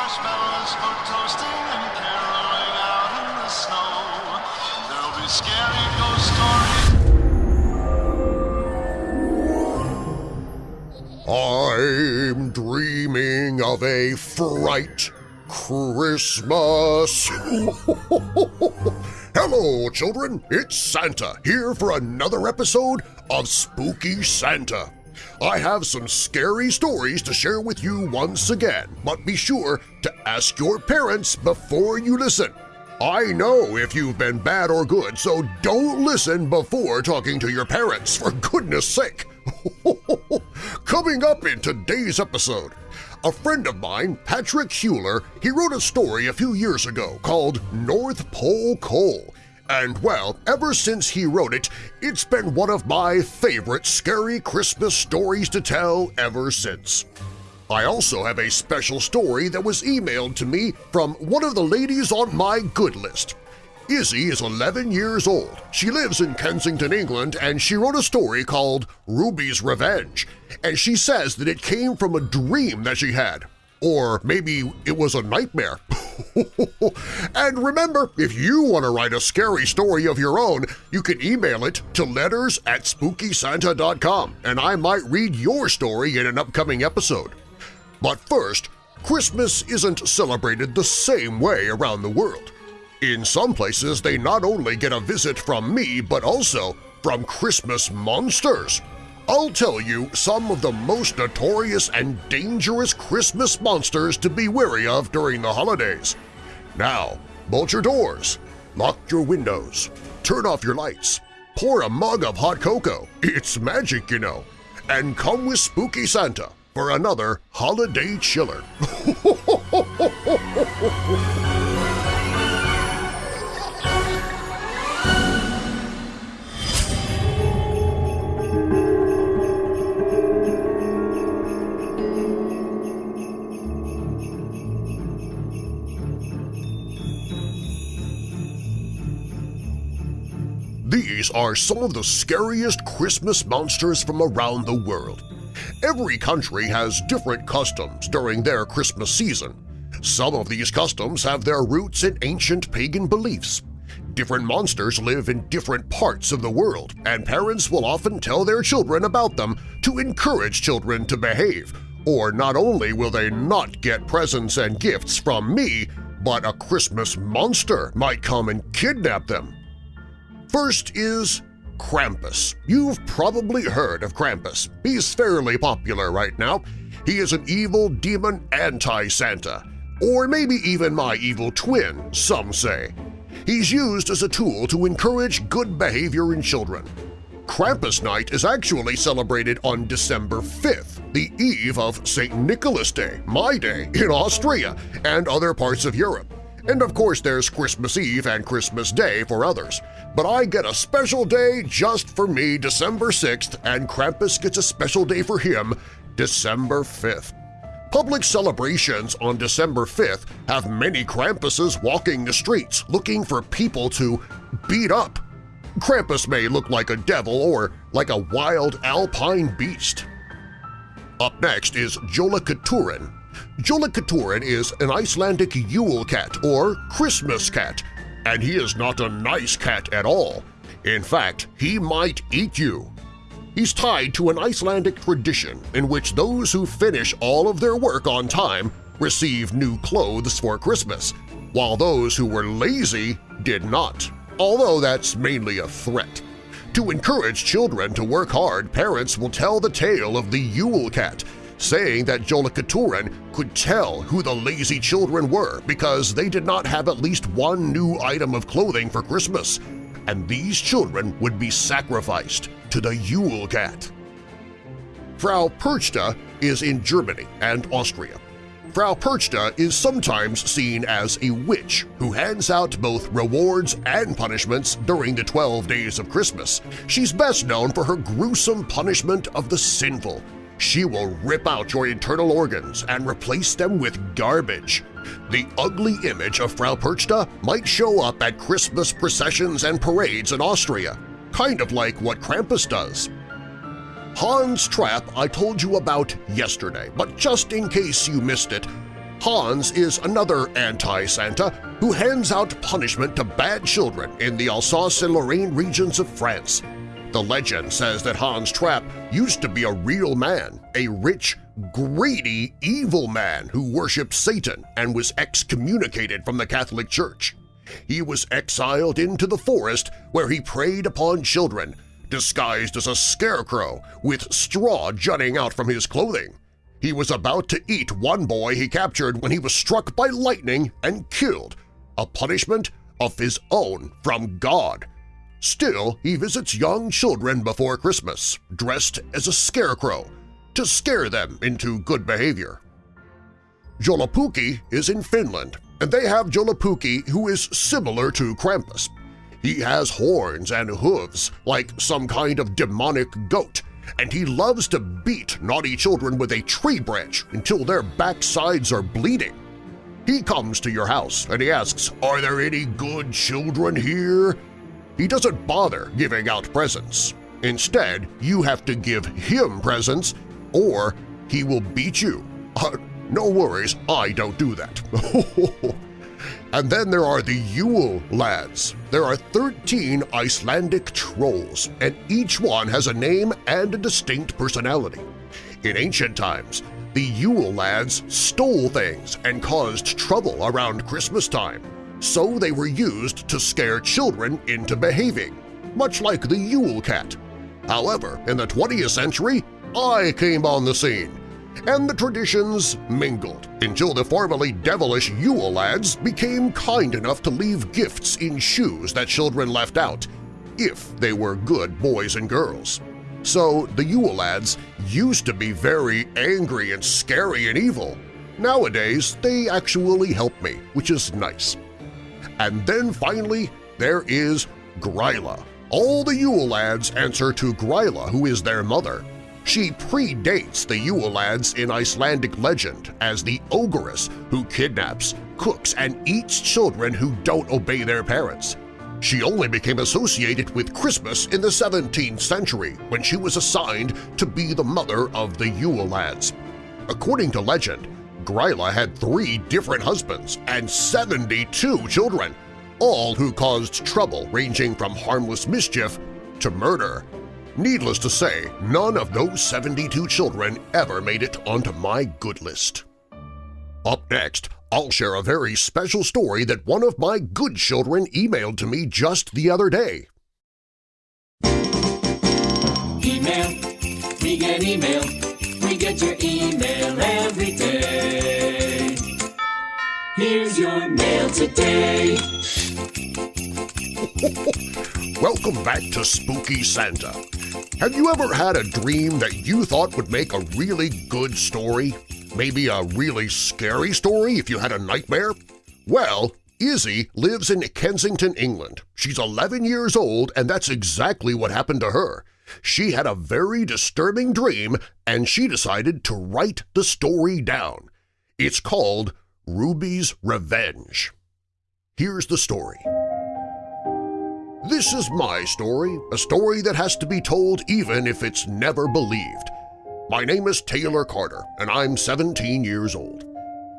marshmallows for toasting and caroling out in the snow. There'll be scary ghost stories. I'm dreaming of a fright Christmas. Hello, children. It's Santa here for another episode of Spooky Santa. I have some scary stories to share with you once again, but be sure to ask your parents before you listen. I know if you've been bad or good, so don't listen before talking to your parents, for goodness sake! Coming up in today's episode, a friend of mine, Patrick Hueller, he wrote a story a few years ago called North Pole Coal, and well, ever since he wrote it, it's been one of my favorite scary Christmas stories to tell ever since. I also have a special story that was emailed to me from one of the ladies on my good list. Izzy is 11 years old. She lives in Kensington, England, and she wrote a story called Ruby's Revenge, and she says that it came from a dream that she had. Or maybe it was a nightmare. and remember, if you want to write a scary story of your own, you can email it to letters at SpookySanta.com and I might read your story in an upcoming episode. But first, Christmas isn't celebrated the same way around the world. In some places, they not only get a visit from me, but also from Christmas monsters. I'll tell you some of the most notorious and dangerous Christmas monsters to be wary of during the holidays. Now, bolt your doors, lock your windows, turn off your lights, pour a mug of hot cocoa – it's magic, you know – and come with Spooky Santa for another holiday chiller. are some of the scariest Christmas monsters from around the world. Every country has different customs during their Christmas season. Some of these customs have their roots in ancient pagan beliefs. Different monsters live in different parts of the world, and parents will often tell their children about them to encourage children to behave, or not only will they not get presents and gifts from me, but a Christmas monster might come and kidnap them. First is Krampus. You've probably heard of Krampus. He's fairly popular right now. He is an evil demon anti-Santa, or maybe even my evil twin, some say. He's used as a tool to encourage good behavior in children. Krampus Night is actually celebrated on December 5th, the eve of St. Nicholas Day, my day, in Austria and other parts of Europe. And of course there's Christmas Eve and Christmas Day for others. But I get a special day just for me December 6th and Krampus gets a special day for him December 5th. Public celebrations on December 5th have many Krampuses walking the streets looking for people to beat up. Krampus may look like a devil or like a wild alpine beast. Up next is Jólakötturinn, Jólakötturinn is an Icelandic Yule cat or Christmas cat, and he is not a nice cat at all. In fact, he might eat you. He's tied to an Icelandic tradition in which those who finish all of their work on time receive new clothes for Christmas, while those who were lazy did not, although that's mainly a threat. To encourage children to work hard, parents will tell the tale of the Yule Cat, saying that Jólakötturinn could tell who the lazy children were because they did not have at least one new item of clothing for Christmas, and these children would be sacrificed to the Yule Cat. Frau Perchta is in Germany and Austria. Frau Perchta is sometimes seen as a witch who hands out both rewards and punishments during the 12 days of Christmas. She's best known for her gruesome punishment of the sinful, she will rip out your internal organs and replace them with garbage. The ugly image of Frau Perchta might show up at Christmas processions and parades in Austria, kind of like what Krampus does. Hans Trapp I told you about yesterday, but just in case you missed it, Hans is another anti-Santa who hands out punishment to bad children in the Alsace and Lorraine regions of France. The legend says that Hans Trapp used to be a real man, a rich, greedy, evil man who worshipped Satan and was excommunicated from the Catholic Church. He was exiled into the forest where he preyed upon children, disguised as a scarecrow with straw jutting out from his clothing. He was about to eat one boy he captured when he was struck by lightning and killed, a punishment of his own from God. Still, he visits young children before Christmas, dressed as a scarecrow, to scare them into good behavior. Joulupukki is in Finland, and they have Joulupukki who is similar to Krampus. He has horns and hooves like some kind of demonic goat, and he loves to beat naughty children with a tree branch until their backsides are bleeding. He comes to your house and he asks, are there any good children here? He doesn't bother giving out presents. Instead, you have to give him presents or he will beat you. Uh, no worries, I don't do that. and then there are the Yule lads. There are 13 Icelandic trolls, and each one has a name and a distinct personality. In ancient times, the Yule lads stole things and caused trouble around Christmas time, so they were used to scare children into behaving, much like the Yule cat. However, in the 20th century, I came on the scene, and the traditions mingled until the formerly devilish Yule lads became kind enough to leave gifts in shoes that children left out, if they were good boys and girls. So the Yule lads used to be very angry and scary and evil. Nowadays, they actually help me, which is nice. And then finally, there is Gryla. All the Yule lads answer to Gryla, who is their mother. She predates the Yule lads in Icelandic legend as the ogress who kidnaps, cooks, and eats children who don't obey their parents. She only became associated with Christmas in the 17th century when she was assigned to be the mother of the Yule lads. According to legend, Gryla had three different husbands and 72 children, all who caused trouble ranging from harmless mischief to murder. Needless to say, none of those 72 children ever made it onto my good list. Up next, I'll share a very special story that one of my good children emailed to me just the other day. Email, we get email, we get your email every day. Here's your mail today. Welcome back to Spooky Santa. Have you ever had a dream that you thought would make a really good story? Maybe a really scary story if you had a nightmare? Well, Izzy lives in Kensington, England. She's 11 years old and that's exactly what happened to her. She had a very disturbing dream and she decided to write the story down. It's called Ruby's Revenge. Here's the story. This is my story, a story that has to be told even if it's never believed. My name is Taylor Carter, and I'm 17 years old.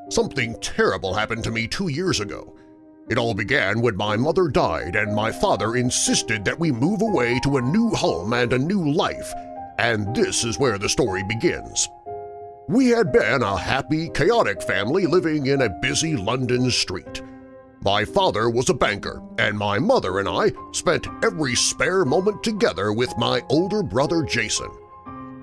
Something terrible happened to me two years ago. It all began when my mother died and my father insisted that we move away to a new home and a new life, and this is where the story begins. We had been a happy, chaotic family living in a busy London street. My father was a banker, and my mother and I spent every spare moment together with my older brother Jason.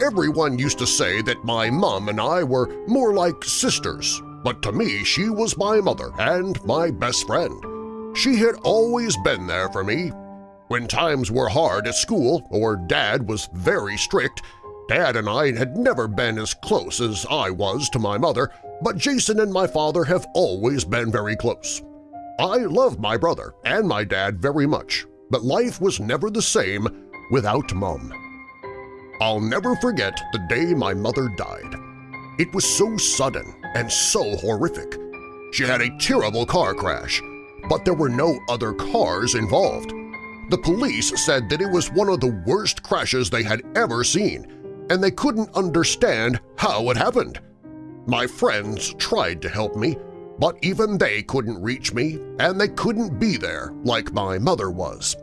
Everyone used to say that my mom and I were more like sisters, but to me she was my mother and my best friend. She had always been there for me. When times were hard at school or Dad was very strict, Dad and I had never been as close as I was to my mother, but Jason and my father have always been very close. I love my brother and my dad very much, but life was never the same without Mom. I'll never forget the day my mother died. It was so sudden and so horrific. She had a terrible car crash, but there were no other cars involved. The police said that it was one of the worst crashes they had ever seen, and they couldn't understand how it happened. My friends tried to help me, but even they couldn't reach me and they couldn't be there like my mother was.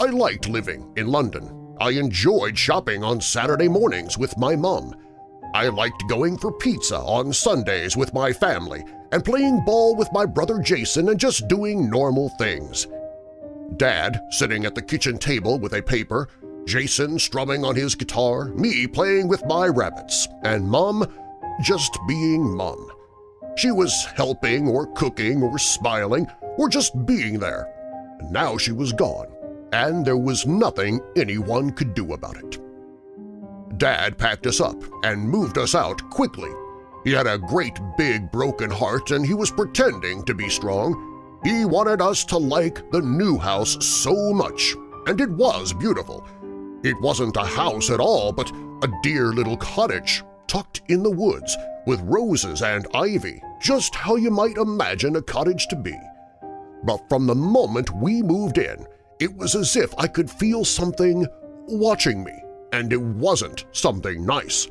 I liked living in London. I enjoyed shopping on Saturday mornings with my mom. I liked going for pizza on Sundays with my family and playing ball with my brother Jason and just doing normal things. Dad sitting at the kitchen table with a paper, Jason strumming on his guitar, me playing with my rabbits, and Mom just being Mom. She was helping or cooking or smiling or just being there. And now she was gone, and there was nothing anyone could do about it. Dad packed us up and moved us out quickly. He had a great big broken heart and he was pretending to be strong. He wanted us to like the new house so much, and it was beautiful. It wasn't a house at all, but a dear little cottage tucked in the woods with roses and ivy, just how you might imagine a cottage to be. But from the moment we moved in, it was as if I could feel something watching me, and it wasn't something nice.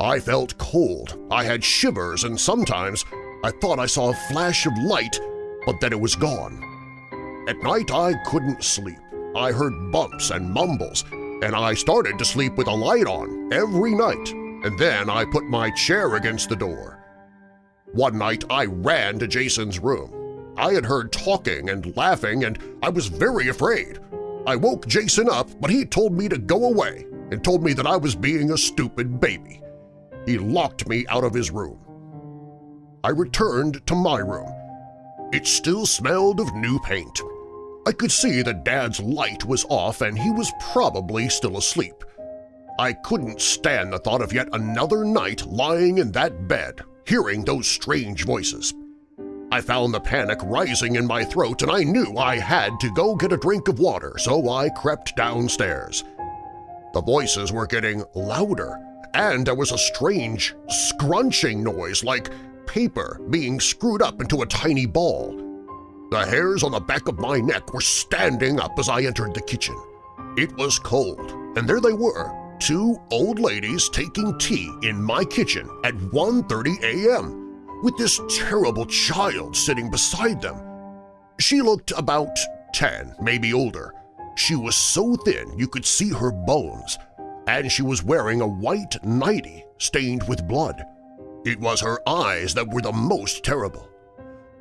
I felt cold, I had shivers, and sometimes I thought I saw a flash of light, but then it was gone. At night I couldn't sleep. I heard bumps and mumbles, and I started to sleep with a light on every night, and then I put my chair against the door. One night I ran to Jason's room. I had heard talking and laughing, and I was very afraid. I woke Jason up, but he told me to go away and told me that I was being a stupid baby. He locked me out of his room. I returned to my room. It still smelled of new paint. I could see that Dad's light was off and he was probably still asleep. I couldn't stand the thought of yet another night lying in that bed hearing those strange voices. I found the panic rising in my throat and I knew I had to go get a drink of water, so I crept downstairs. The voices were getting louder, and there was a strange scrunching noise like paper being screwed up into a tiny ball. The hairs on the back of my neck were standing up as I entered the kitchen. It was cold, and there they were, two old ladies taking tea in my kitchen at 1.30 a.m. with this terrible child sitting beside them. She looked about 10, maybe older. She was so thin you could see her bones, and she was wearing a white nightie stained with blood. It was her eyes that were the most terrible.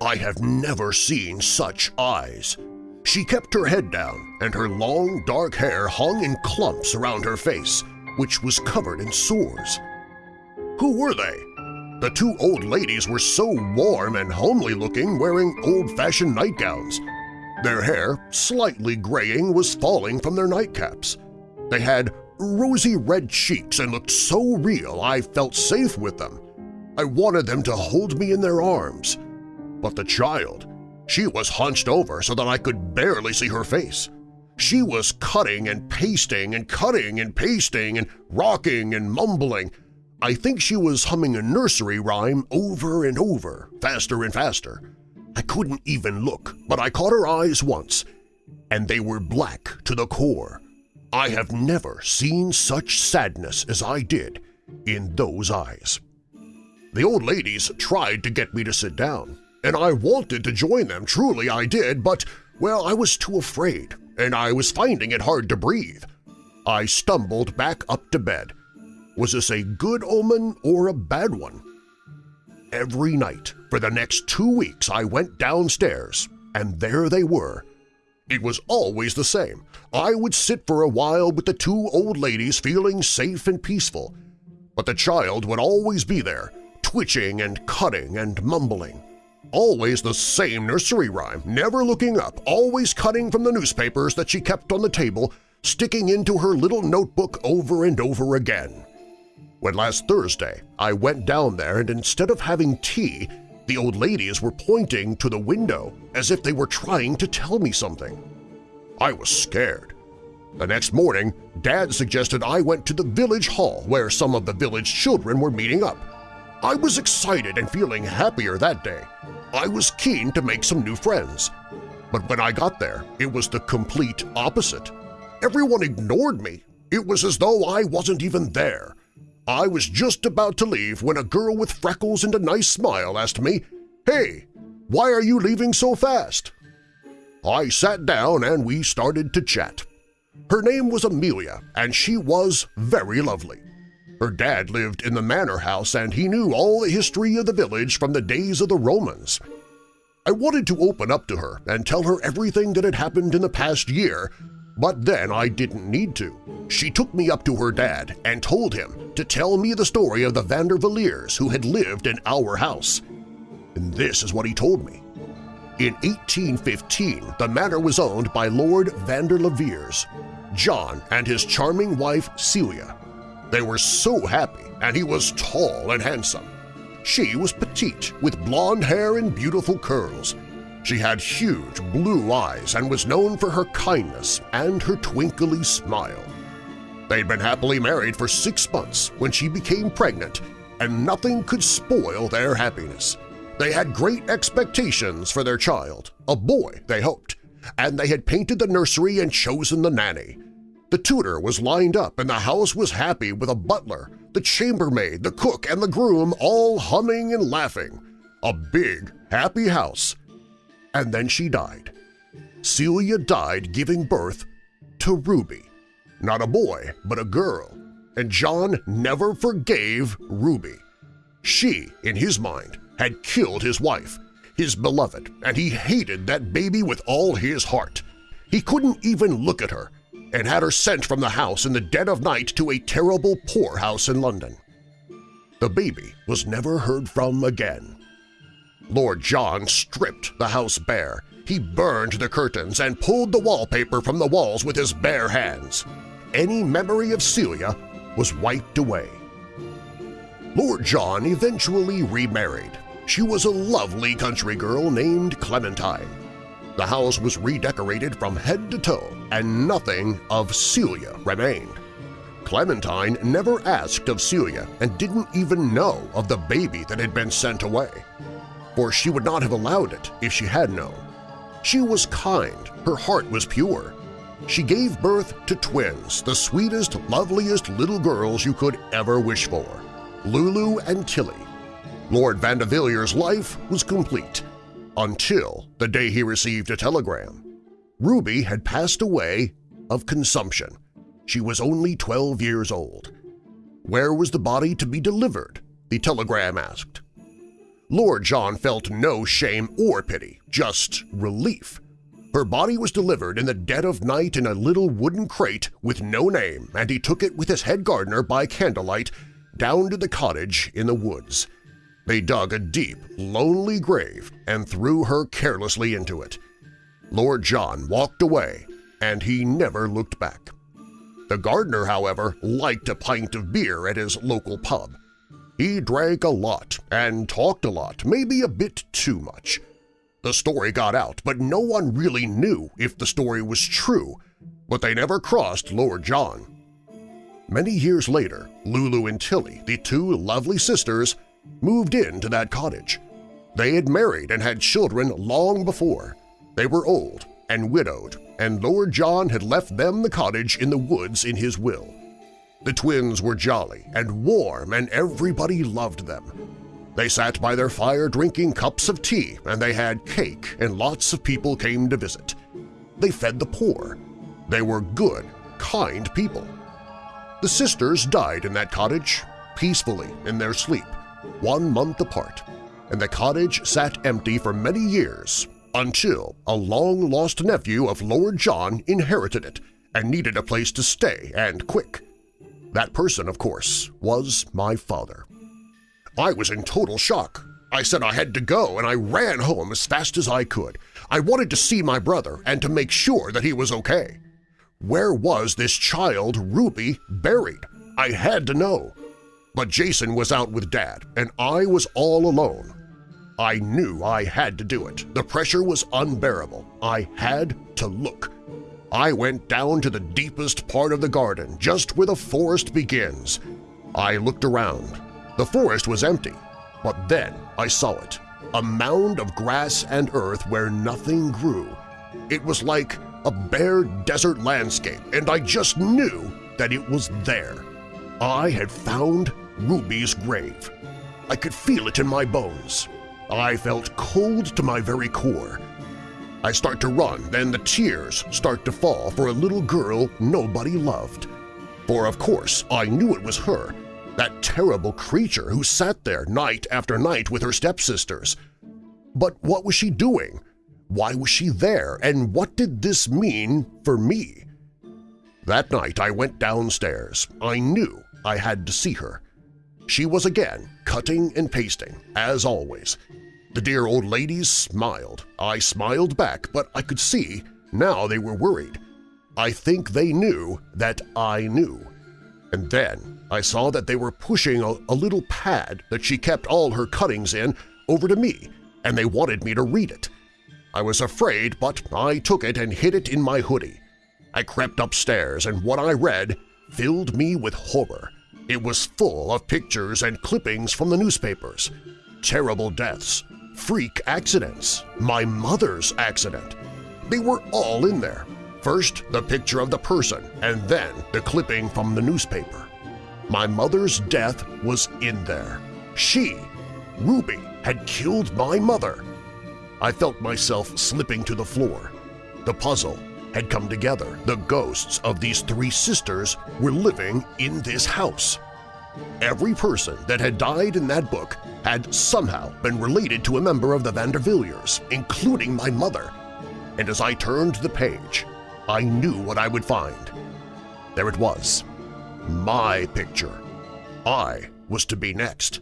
I have never seen such eyes. She kept her head down, and her long, dark hair hung in clumps around her face, which was covered in sores. Who were they? The two old ladies were so warm and homely-looking wearing old-fashioned nightgowns. Their hair, slightly graying, was falling from their nightcaps. They had rosy red cheeks and looked so real I felt safe with them. I wanted them to hold me in their arms. But the child, she was hunched over so that I could barely see her face. She was cutting and pasting and cutting and pasting and rocking and mumbling. I think she was humming a nursery rhyme over and over, faster and faster. I couldn't even look, but I caught her eyes once, and they were black to the core. I have never seen such sadness as I did in those eyes. The old ladies tried to get me to sit down, and I wanted to join them, truly I did, but, well, I was too afraid, and I was finding it hard to breathe. I stumbled back up to bed. Was this a good omen or a bad one? Every night for the next two weeks I went downstairs, and there they were. It was always the same. I would sit for a while with the two old ladies feeling safe and peaceful, but the child would always be there, twitching and cutting and mumbling. Always the same nursery rhyme, never looking up, always cutting from the newspapers that she kept on the table, sticking into her little notebook over and over again. When last Thursday I went down there and instead of having tea, the old ladies were pointing to the window as if they were trying to tell me something. I was scared. The next morning, Dad suggested I went to the village hall where some of the village children were meeting up. I was excited and feeling happier that day. I was keen to make some new friends. But when I got there, it was the complete opposite. Everyone ignored me. It was as though I wasn't even there. I was just about to leave when a girl with freckles and a nice smile asked me, Hey, why are you leaving so fast? I sat down and we started to chat. Her name was Amelia, and she was very lovely. Her dad lived in the manor house and he knew all the history of the village from the days of the Romans. I wanted to open up to her and tell her everything that had happened in the past year, but then I didn't need to. She took me up to her dad and told him to tell me the story of the Vandervilliers who had lived in our house. And this is what he told me. In 1815, the manor was owned by Lord Vanderleviers, John and his charming wife Celia. They were so happy, and he was tall and handsome. She was petite, with blonde hair and beautiful curls. She had huge blue eyes and was known for her kindness and her twinkly smile. They'd been happily married for six months when she became pregnant, and nothing could spoil their happiness. They had great expectations for their child, a boy, they hoped, and they had painted the nursery and chosen the nanny. The tutor was lined up and the house was happy with a butler, the chambermaid, the cook, and the groom all humming and laughing. A big, happy house. And then she died. Celia died giving birth to Ruby. Not a boy, but a girl. And John never forgave Ruby. She, in his mind, had killed his wife, his beloved, and he hated that baby with all his heart. He couldn't even look at her and had her sent from the house in the dead of night to a terrible poorhouse in London. The baby was never heard from again. Lord John stripped the house bare. He burned the curtains and pulled the wallpaper from the walls with his bare hands. Any memory of Celia was wiped away. Lord John eventually remarried. She was a lovely country girl named Clementine. The house was redecorated from head to toe, and nothing of Celia remained. Clementine never asked of Celia and didn't even know of the baby that had been sent away, for she would not have allowed it if she had known. She was kind, her heart was pure. She gave birth to twins, the sweetest, loveliest little girls you could ever wish for, Lulu and Tilly. Lord Vandevillier's life was complete until the day he received a telegram. Ruby had passed away of consumption. She was only 12 years old. Where was the body to be delivered? The telegram asked. Lord John felt no shame or pity, just relief. Her body was delivered in the dead of night in a little wooden crate with no name, and he took it with his head gardener by candlelight down to the cottage in the woods. They dug a deep, lonely grave and threw her carelessly into it. Lord John walked away, and he never looked back. The gardener, however, liked a pint of beer at his local pub. He drank a lot and talked a lot, maybe a bit too much. The story got out, but no one really knew if the story was true, but they never crossed Lord John. Many years later, Lulu and Tilly, the two lovely sisters, moved into that cottage. They had married and had children long before. They were old and widowed, and Lord John had left them the cottage in the woods in his will. The twins were jolly and warm, and everybody loved them. They sat by their fire drinking cups of tea, and they had cake, and lots of people came to visit. They fed the poor. They were good, kind people. The sisters died in that cottage, peacefully in their sleep, one month apart, and the cottage sat empty for many years until a long-lost nephew of Lord John inherited it and needed a place to stay, and quick. That person, of course, was my father. I was in total shock. I said I had to go, and I ran home as fast as I could. I wanted to see my brother and to make sure that he was okay. Where was this child, Ruby, buried? I had to know. But Jason was out with Dad, and I was all alone. I knew I had to do it. The pressure was unbearable. I had to look. I went down to the deepest part of the garden, just where the forest begins. I looked around. The forest was empty, but then I saw it, a mound of grass and earth where nothing grew. It was like a bare desert landscape, and I just knew that it was there. I had found Ruby's grave. I could feel it in my bones. I felt cold to my very core. I start to run, then the tears start to fall for a little girl nobody loved. For of course I knew it was her, that terrible creature who sat there night after night with her stepsisters. But what was she doing? Why was she there, and what did this mean for me? That night I went downstairs. I knew I had to see her. She was again cutting and pasting, as always, the dear old ladies smiled. I smiled back, but I could see now they were worried. I think they knew that I knew. And then I saw that they were pushing a, a, little pad that she kept all her cuttings in over to me, and they wanted me to read it. I was afraid, but I took it and hid it in my hoodie. I crept upstairs, and what I read filled me with horror. It was full of pictures and clippings from the newspapers. Terrible deaths, freak accidents, my mother's accident. They were all in there. First, the picture of the person, and then the clipping from the newspaper. My mother's death was in there. She, Ruby, had killed my mother. I felt myself slipping to the floor. The puzzle had come together. The ghosts of these three sisters were living in this house. Every person that had died in that book had somehow been related to a member of the Vandervilliers, including my mother. And as I turned the page, I knew what I would find. There it was. My picture. I was to be next.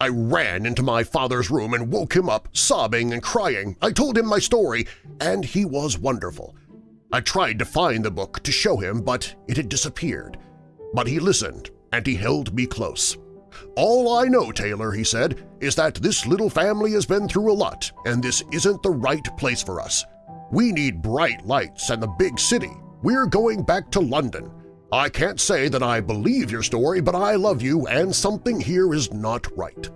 I ran into my father's room and woke him up, sobbing and crying. I told him my story, and he was wonderful. I tried to find the book to show him, but it had disappeared. But he listened and he held me close. All I know, Taylor, he said, is that this little family has been through a lot, and this isn't the right place for us. We need bright lights and the big city. We're going back to London. I can't say that I believe your story, but I love you and something here is not right.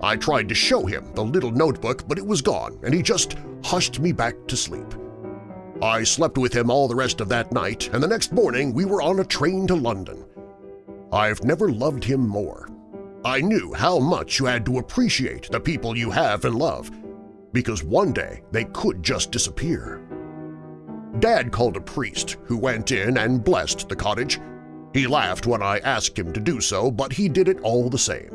I tried to show him the little notebook, but it was gone, and he just hushed me back to sleep. I slept with him all the rest of that night, and the next morning we were on a train to London. I've never loved him more. I knew how much you had to appreciate the people you have and love, because one day they could just disappear. Dad called a priest who went in and blessed the cottage. He laughed when I asked him to do so, but he did it all the same.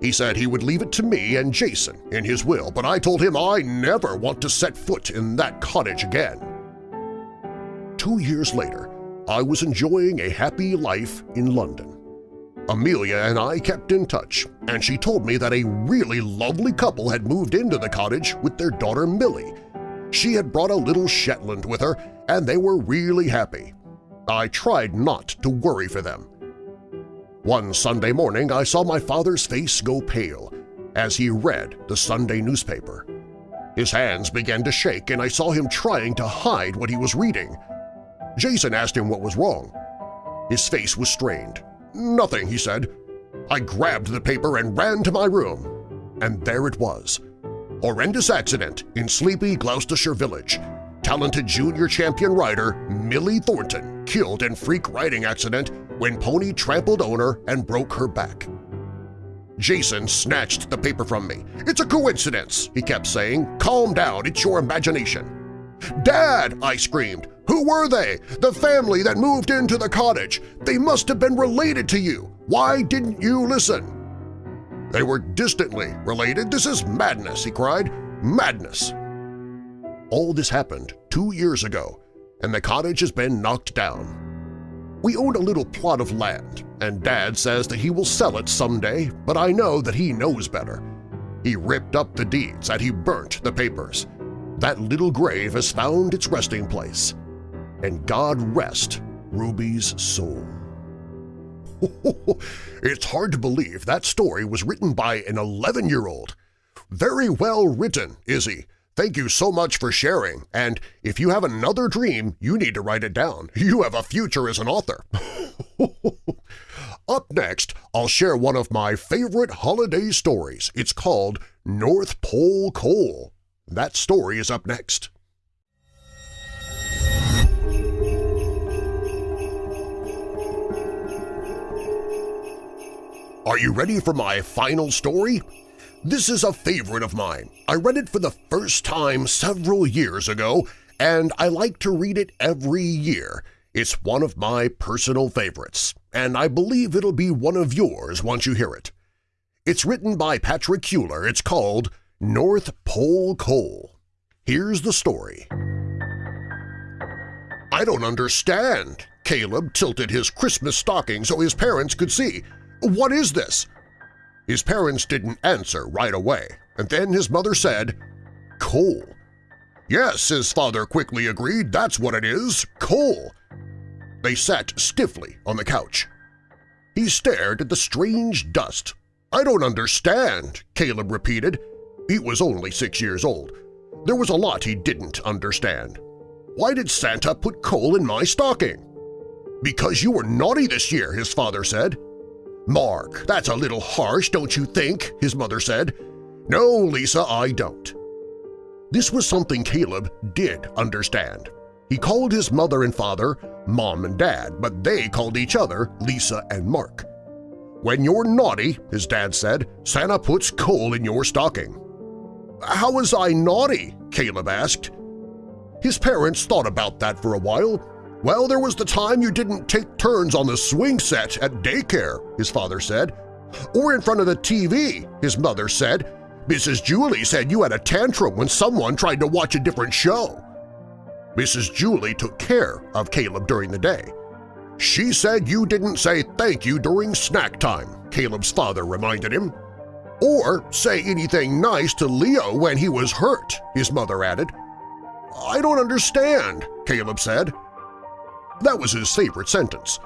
He said he would leave it to me and Jason in his will, but I told him I never want to set foot in that cottage again. Two years later, I was enjoying a happy life in London. Amelia and I kept in touch, and she told me that a really lovely couple had moved into the cottage with their daughter Millie. She had brought a little Shetland with her, and they were really happy. I tried not to worry for them. One Sunday morning I saw my father's face go pale as he read the Sunday newspaper. His hands began to shake and I saw him trying to hide what he was reading. Jason asked him what was wrong. His face was strained, Nothing, he said. I grabbed the paper and ran to my room. And there it was. Horrendous accident in sleepy Gloucestershire village. Talented junior champion rider Millie Thornton killed in freak riding accident when pony trampled owner and broke her back. Jason snatched the paper from me. It's a coincidence, he kept saying. Calm down, it's your imagination. Dad, I screamed. Who were they? The family that moved into the cottage. They must have been related to you. Why didn't you listen? They were distantly related. This is madness, he cried. Madness! All this happened two years ago, and the cottage has been knocked down. We own a little plot of land, and Dad says that he will sell it someday, but I know that he knows better. He ripped up the deeds and he burnt the papers. That little grave has found its resting place and God rest Ruby's soul. it's hard to believe that story was written by an 11-year-old. Very well written, Izzy. Thank you so much for sharing, and if you have another dream, you need to write it down. You have a future as an author. Up next, I'll share one of my favorite holiday stories. It's called North Pole Coal. That story is up next. Are you ready for my final story? This is a favorite of mine. I read it for the first time several years ago, and I like to read it every year. It's one of my personal favorites, and I believe it'll be one of yours once you hear it. It's written by Patrick Hueller. It's called North Pole Coal. Here's the story. I don't understand. Caleb tilted his Christmas stocking so his parents could see. What is this? His parents didn't answer right away, and then his mother said, Coal. Yes, his father quickly agreed, that's what it is, coal. They sat stiffly on the couch. He stared at the strange dust. I don't understand, Caleb repeated. He was only six years old. There was a lot he didn't understand. Why did Santa put coal in my stocking? Because you were naughty this year, his father said. Mark, that's a little harsh, don't you think? his mother said. No, Lisa, I don't. This was something Caleb did understand. He called his mother and father Mom and Dad, but they called each other Lisa and Mark. When you're naughty, his dad said, Santa puts coal in your stocking. How was I naughty? Caleb asked. His parents thought about that for a while, well, there was the time you didn't take turns on the swing set at daycare, his father said. Or in front of the TV, his mother said. Mrs. Julie said you had a tantrum when someone tried to watch a different show. Mrs. Julie took care of Caleb during the day. She said you didn't say thank you during snack time, Caleb's father reminded him. Or say anything nice to Leo when he was hurt, his mother added. I don't understand, Caleb said. That was his favorite sentence.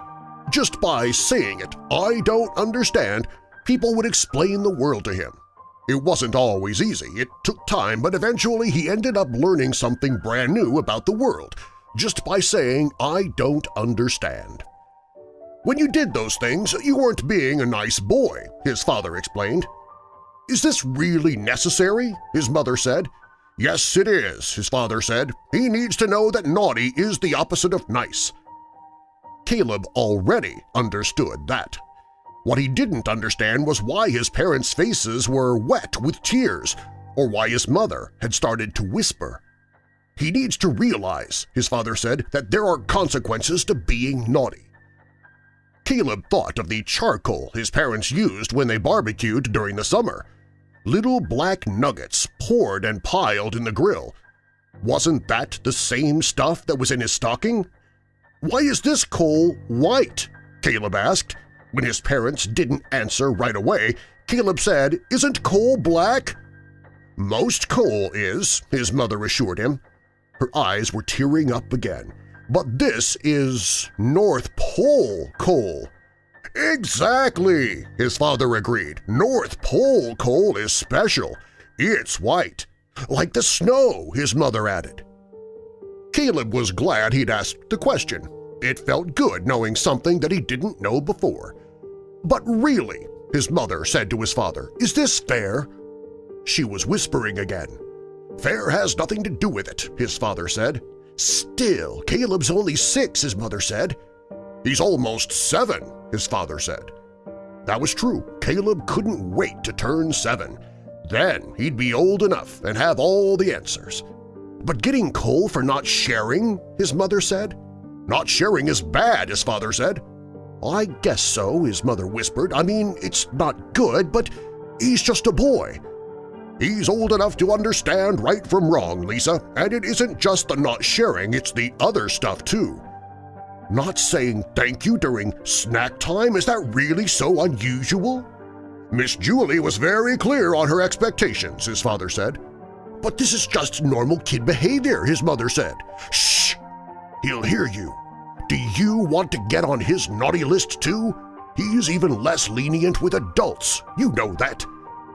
Just by saying it, I don't understand, people would explain the world to him. It wasn't always easy, it took time, but eventually he ended up learning something brand new about the world just by saying, I don't understand. When you did those things, you weren't being a nice boy, his father explained. Is this really necessary? his mother said. Yes, it is, his father said. He needs to know that naughty is the opposite of nice. Caleb already understood that. What he didn't understand was why his parents' faces were wet with tears or why his mother had started to whisper. He needs to realize, his father said, that there are consequences to being naughty. Caleb thought of the charcoal his parents used when they barbecued during the summer – little black nuggets poured and piled in the grill. Wasn't that the same stuff that was in his stocking? Why is this coal white? Caleb asked. When his parents didn't answer right away, Caleb said, Isn't coal black? Most coal is, his mother assured him. Her eyes were tearing up again. But this is North Pole coal. Exactly, his father agreed. North Pole coal is special. It's white. Like the snow, his mother added. Caleb was glad he'd asked the question. It felt good knowing something that he didn't know before. But really, his mother said to his father, is this fair? She was whispering again. Fair has nothing to do with it, his father said. Still, Caleb's only six, his mother said. He's almost seven, his father said. That was true. Caleb couldn't wait to turn seven. Then he'd be old enough and have all the answers. But getting coal for not sharing, his mother said. Not sharing is bad, his father said. I guess so, his mother whispered. I mean, it's not good, but he's just a boy. He's old enough to understand right from wrong, Lisa, and it isn't just the not sharing, it's the other stuff too. Not saying thank you during snack time? Is that really so unusual? Miss Julie was very clear on her expectations, his father said. But this is just normal kid behavior, his mother said. Shh! He'll hear you. Do you want to get on his naughty list too? He's even less lenient with adults. You know that.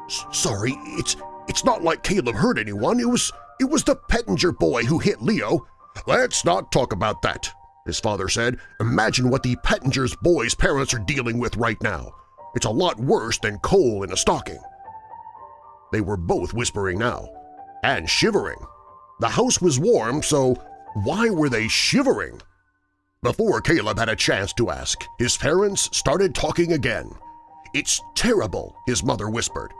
S sorry, it's it's not like Caleb hurt anyone. It was it was the Pettinger boy who hit Leo. Let's not talk about that his father said. Imagine what the Pettinger's boy's parents are dealing with right now. It's a lot worse than coal in a stocking. They were both whispering now, and shivering. The house was warm, so why were they shivering? Before Caleb had a chance to ask, his parents started talking again. It's terrible, his mother whispered.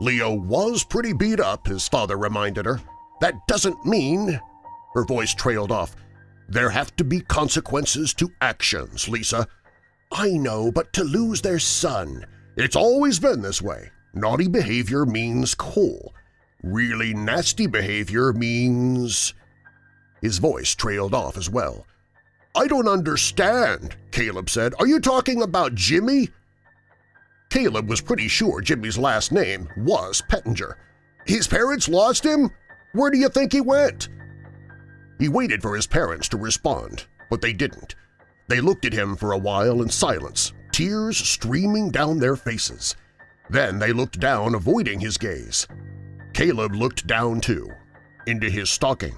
Leo was pretty beat up, his father reminded her. That doesn't mean… Her voice trailed off. There have to be consequences to actions, Lisa. I know, but to lose their son… It's always been this way. Naughty behavior means coal. Really nasty behavior means… His voice trailed off as well. I don't understand, Caleb said. Are you talking about Jimmy? Caleb was pretty sure Jimmy's last name was Pettinger. His parents lost him? Where do you think he went? He waited for his parents to respond, but they didn't. They looked at him for a while in silence, tears streaming down their faces. Then they looked down, avoiding his gaze. Caleb looked down too, into his stocking,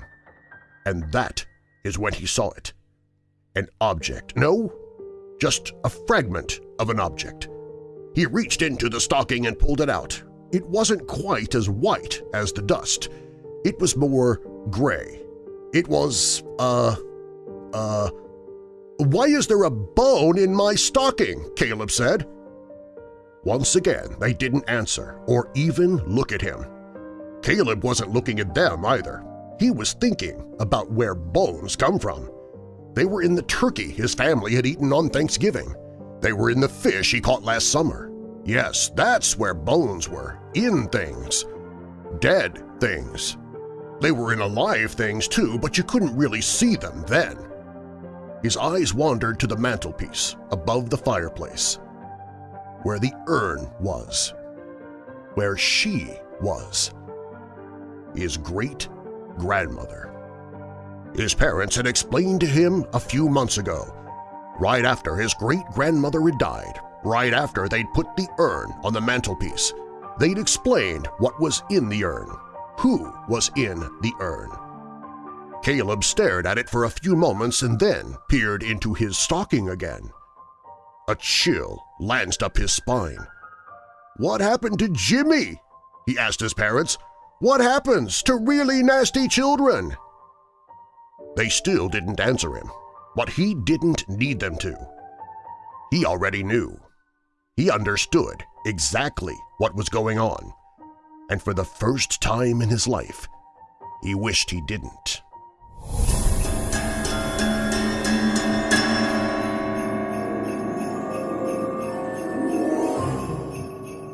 and that is when he saw it. An object. No, just a fragment of an object. He reached into the stocking and pulled it out. It wasn't quite as white as the dust. It was more gray. It was, uh, uh… Why is there a bone in my stocking? Caleb said. Once again, they didn't answer or even look at him. Caleb wasn't looking at them either. He was thinking about where bones come from. They were in the turkey his family had eaten on Thanksgiving. They were in the fish he caught last summer. Yes, that's where bones were, in things. Dead things. They were in alive things too, but you couldn't really see them then. His eyes wandered to the mantelpiece above the fireplace, where the urn was, where she was his great-grandmother. His parents had explained to him a few months ago, right after his great-grandmother had died, right after they'd put the urn on the mantelpiece. They'd explained what was in the urn, who was in the urn. Caleb stared at it for a few moments and then peered into his stocking again. A chill lanced up his spine. What happened to Jimmy? he asked his parents. What happens to really nasty children? They still didn't answer him, but he didn't need them to. He already knew. He understood exactly what was going on, and for the first time in his life, he wished he didn't.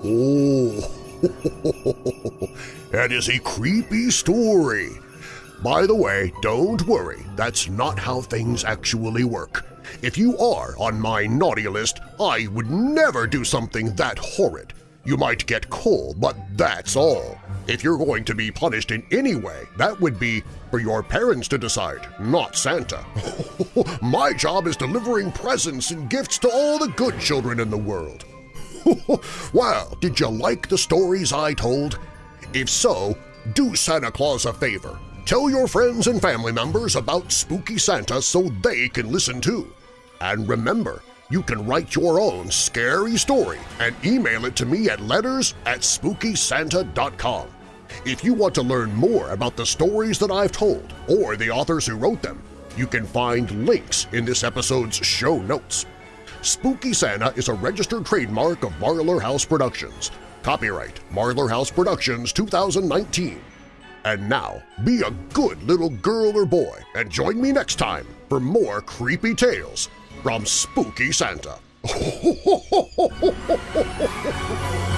Oh, that is a creepy story. By the way, don't worry, that's not how things actually work. If you are on my naughty list, I would never do something that horrid. You might get coal, but that's all. If you're going to be punished in any way, that would be for your parents to decide, not Santa. my job is delivering presents and gifts to all the good children in the world. well, did you like the stories I told? If so, do Santa Claus a favor. Tell your friends and family members about Spooky Santa so they can listen too. And remember, you can write your own scary story and email it to me at letters at SpookySanta.com. If you want to learn more about the stories that I've told or the authors who wrote them, you can find links in this episode's show notes. Spooky Santa is a registered trademark of Marlar House Productions. Copyright Marlar House Productions 2019. And now, be a good little girl or boy and join me next time for more creepy tales from Spooky Santa.